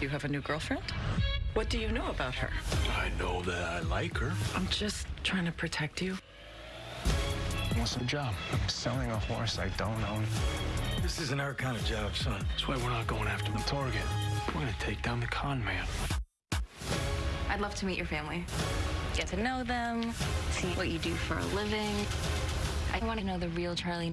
You have a new girlfriend? What do you know about her? I know that I like her. I'm just trying to protect you. What's the job? I'm selling a horse I don't own. This isn't our kind of job, son. That's why we're not going after the target. We're gonna take down the con man. I'd love to meet your family. Get to know them, see what you do for a living. I want to know the real Charlie.